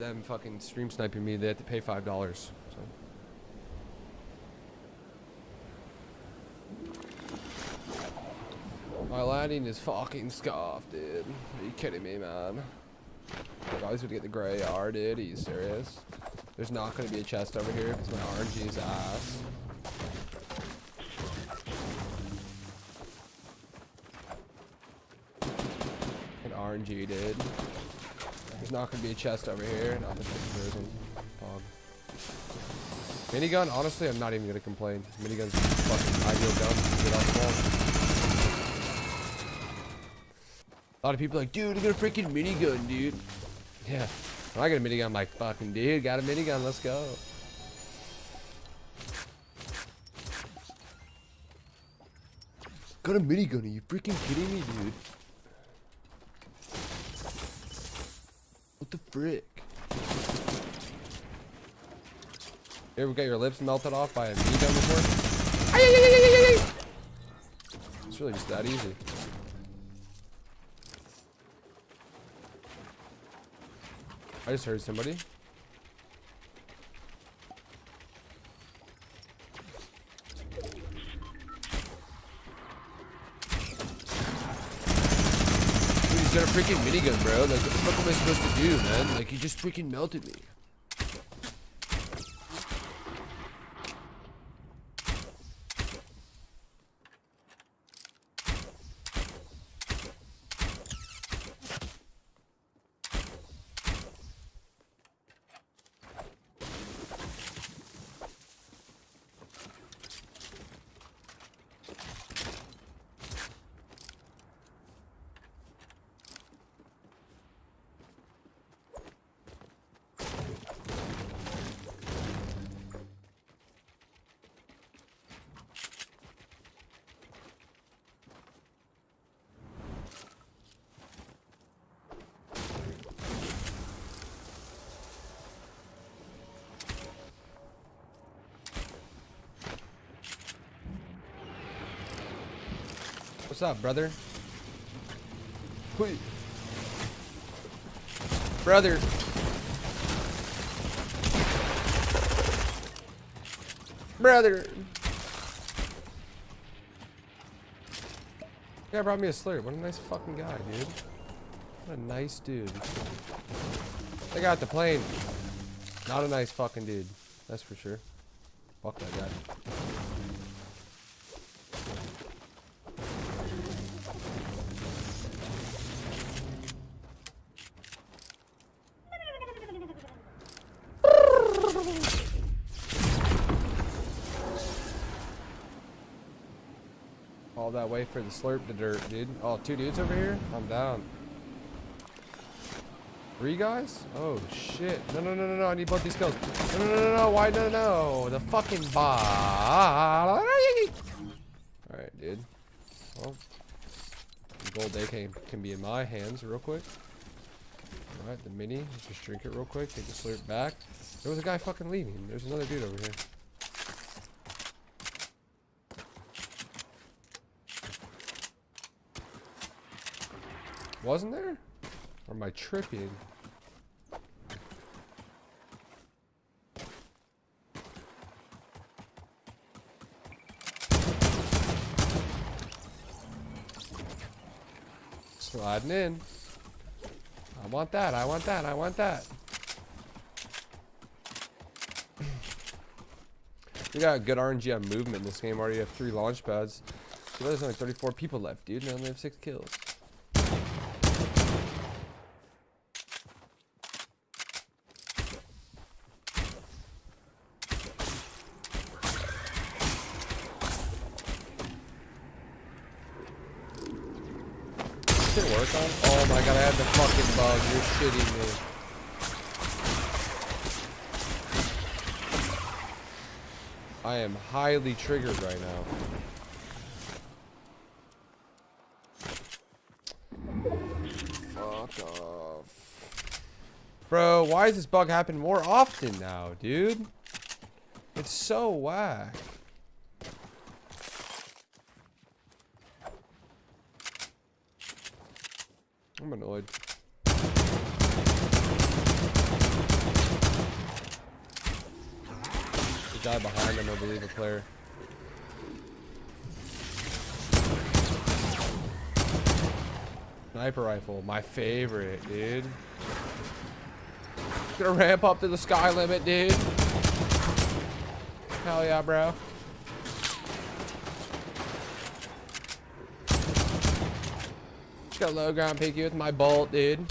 them fucking stream sniping me, they have to pay five dollars. So. My landing is fucking scuffed, dude. Are you kidding me, man? I was gonna get the gray AR, dude. Are you serious? There's not gonna be a chest over here because my RNG is ass. An RNG, dude. There's not gonna be a chest over here. Much there isn't. Fog. Minigun, honestly, I'm not even gonna complain. Minigun's fucking ideal gun. Get off the. A lot of people like, dude, I got a freaking minigun, dude. Yeah. When I got a minigun, I'm like, fucking dude, got a minigun, let's go. Got a minigun, are you freaking kidding me, dude? What the frick? Here, we got your lips melted off by a minigun before? It's really just that easy. I just heard somebody. Dude, he's got a freaking minigun, bro. Like, what the fuck am I supposed to do, man? Like, he just freaking melted me. What's up, brother? Hui. Brother. Brother. Yeah, brought me a slurp. What a nice fucking guy, dude. What a nice dude. They got the plane. Not a nice fucking dude. That's for sure. Fuck that guy. All that way for the slurp the dirt, dude. Oh, two dudes over here? I'm down. Three guys? Oh, shit. No, no, no, no, no. I need both these kills. No, no, no, no, no. Why? No, no. The fucking bot. Alright, dude. Well, gold AK can be in my hands real quick. Alright, the mini. Just drink it real quick. Take the slurp back. There was a guy fucking leaving. There's another dude over here. Wasn't there? Or am I tripping? Sliding in. I want that, I want that, I want that. we got good RNG on movement in this game. Already have three launch pads. There's only 34 people left, dude, and I only have six kills. Work on? Oh my god, I had the fucking bug. You're shitting me. I am highly triggered right now. Fuck off. Bro, why does this bug happen more often now, dude? It's so whack. I'm annoyed. Guy behind him, I believe, a player. Sniper rifle, my favorite, dude. Gonna ramp up to the sky limit, dude. Hell yeah, bro. Just got low ground picky with my bolt, dude.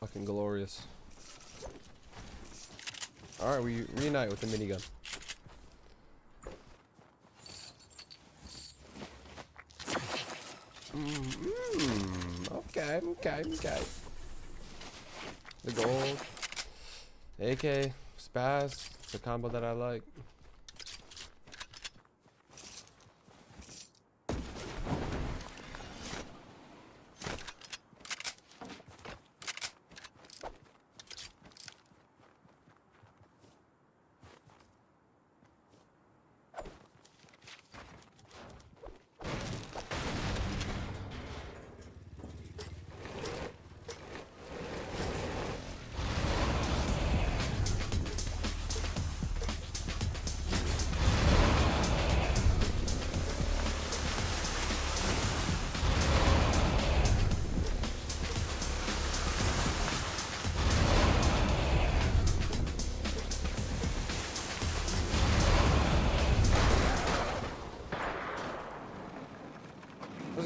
Fucking glorious. Alright, we reunite with the minigun. Mm, okay, okay, okay. The gold. AK, spaz, it's a combo that I like.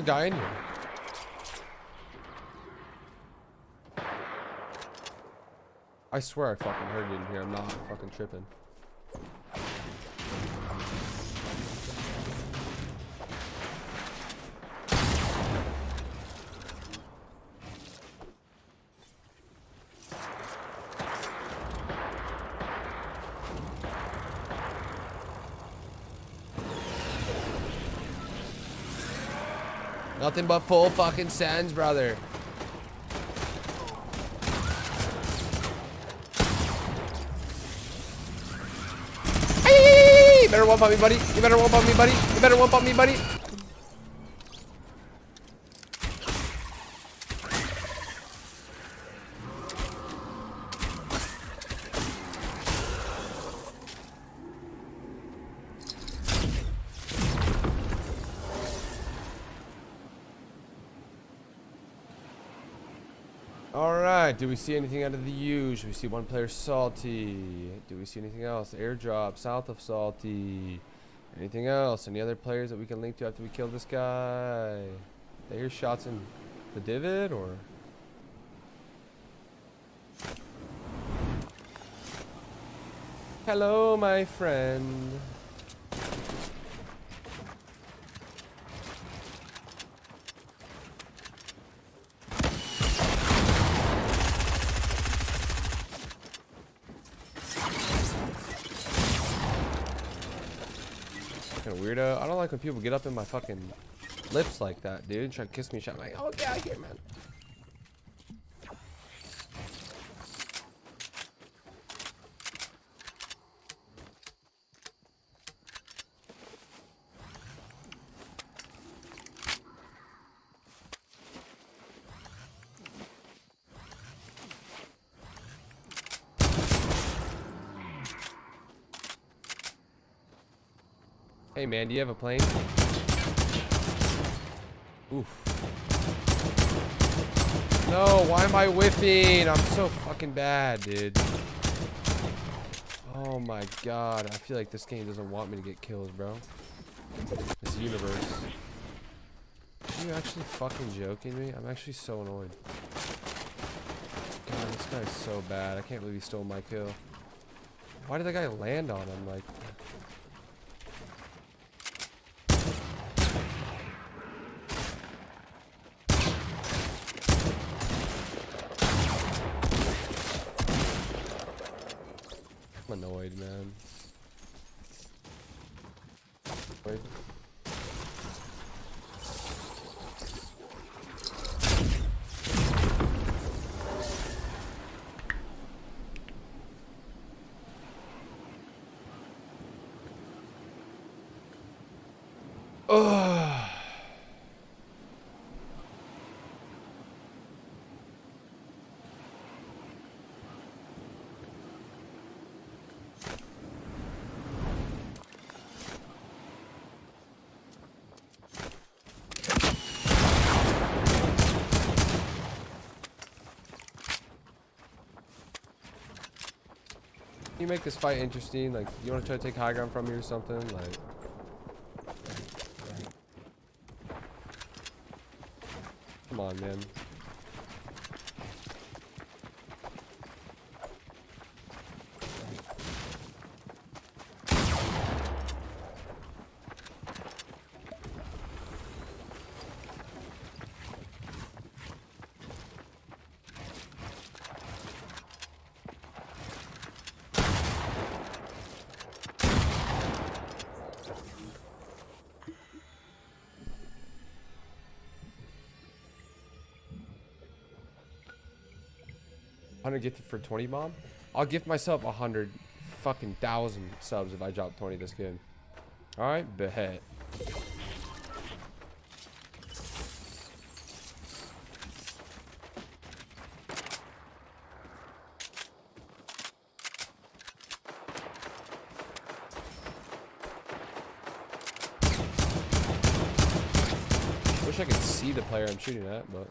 There's a guy in here. I swear I fucking heard it in here. I'm not fucking tripping. Nothing but full fucking sends, brother. Hey, you better one pump me, buddy. You better one pump me, buddy. You better one pump me, buddy. Alright, do we see anything out of the use? We see one player salty. Do we see anything else? Airdrop south of salty. Anything else? Any other players that we can link to after we kill this guy? I hear shots in the divot or Hello my friend. Fucking weirdo. I don't like when people get up in my fucking lips like that, dude. Try to kiss me, shot. Like, oh, get out of here, man. Hey man, do you have a plane? Oof. No, why am I whiffing? I'm so fucking bad, dude. Oh my god, I feel like this game doesn't want me to get kills, bro. This universe. Are you actually fucking joking me? I'm actually so annoyed. God, this guy's so bad. I can't believe he stole my kill. Why did that guy land on him? Like, annoyed, man. Wait. Ugh. You make this fight interesting? Like, you want to try to take high ground from me or something? Like, come on, man. Hundred gifted for twenty bomb. I'll gift myself a hundred fucking thousand subs if I drop twenty this game. All right, bet. Wish I could see the player I'm shooting at, but.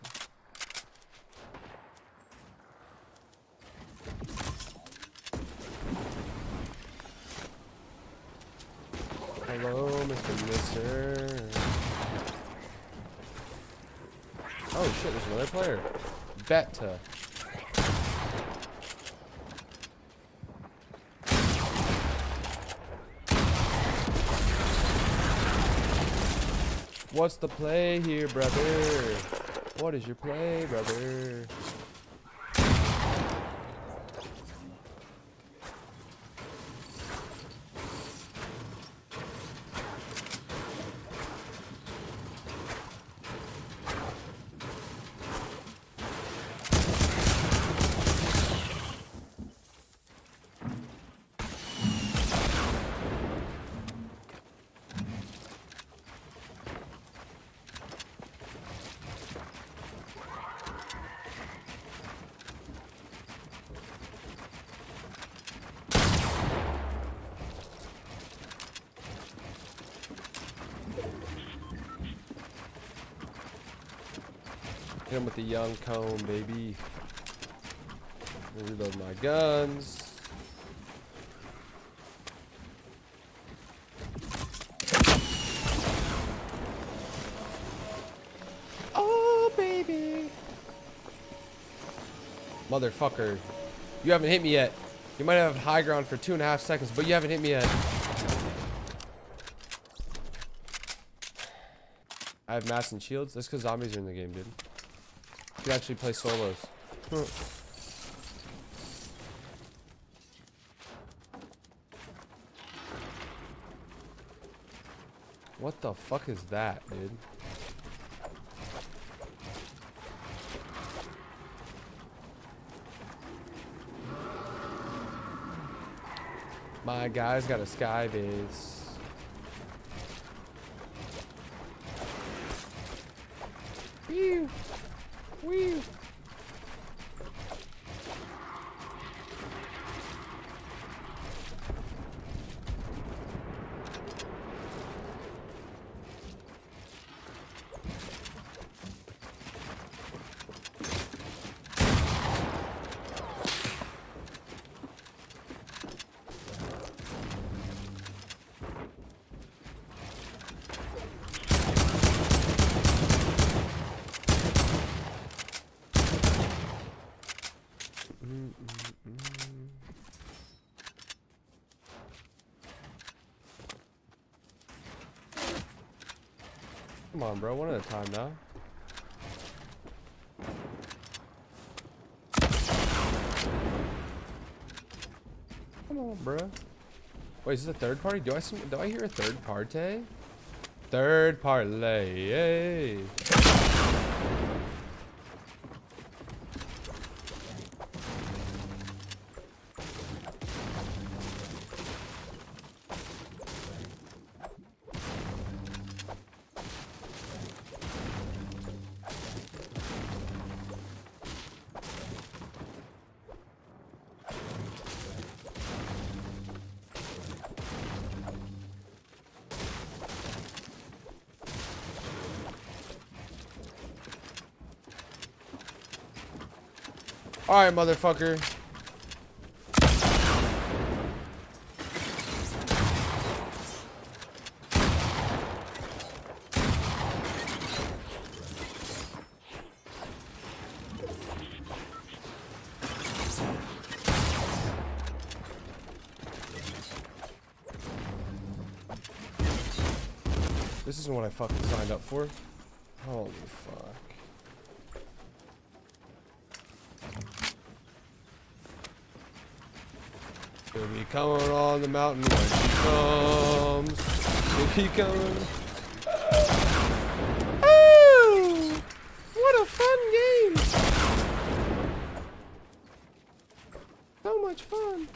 Hello, Mr. Mister. Oh shit, there's another player. Beta. What's the play here, brother? What is your play, brother? Hit him with the young cone, baby. Reload my guns. Oh, baby. Motherfucker. You haven't hit me yet. You might have high ground for two and a half seconds, but you haven't hit me yet. I have mass and shields. That's because zombies are in the game, dude. You actually play solos. What the fuck is that, dude? My guy's got a sky base. Come on, bro. One at a time now. Come on, bro. Wait, is this a third party? Do I do I hear a third party? Third party. Alright, motherfucker. This isn't what I fucking signed up for. Holy fuck. She'll be coming on the mountain when she comes. She'll be coming. Oh! What a fun game! So much fun.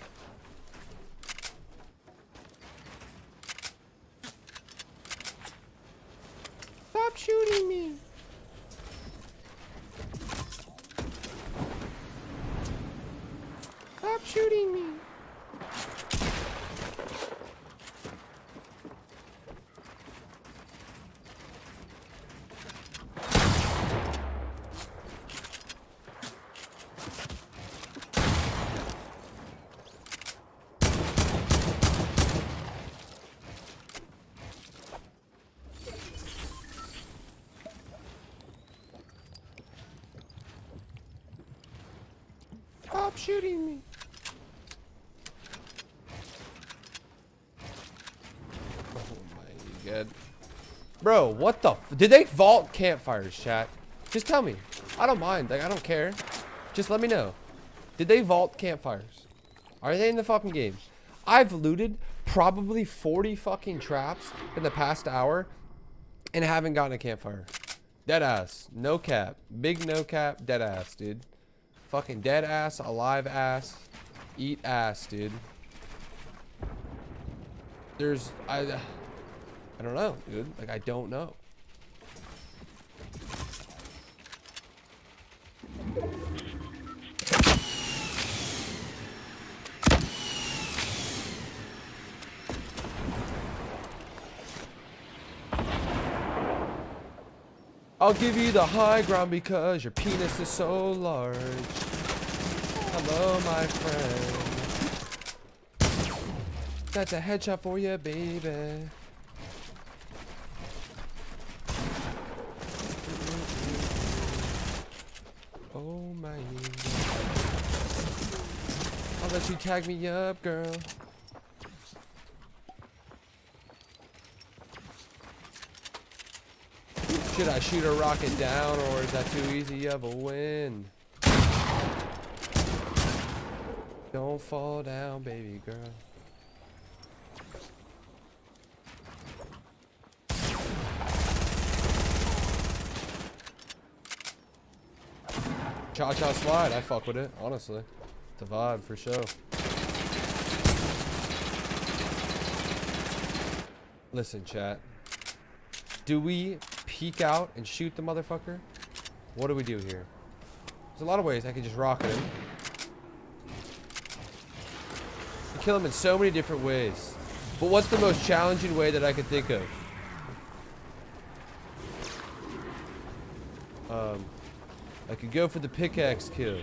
Stop shooting me. Stop shooting me. Stop shooting me. Oh my god. Bro, what the Did they vault campfires, chat? Just tell me. I don't mind. Like, I don't care. Just let me know. Did they vault campfires? Are they in the fucking games? I've looted probably 40 fucking traps in the past hour and haven't gotten a campfire. Dead ass. No cap. Big no cap. Dead ass, dude. Fucking dead ass, alive ass, eat ass, dude. There's, I, I don't know, dude. Like, I don't know. I'll give you the high ground because your penis is so large. Hello, my friend. That's a headshot for you, baby. Oh my. I'll let you tag me up, girl. Should I shoot a rocket down or is that too easy of a win? Don't fall down, baby girl. Cha-cha slide, I fuck with it, honestly. It's a vibe for sure. Listen, chat. Do we peek out and shoot the motherfucker? What do we do here? There's a lot of ways I can just rocket him. Kill him in so many different ways. But what's the most challenging way that I could think of? Um, I could go for the pickaxe kill.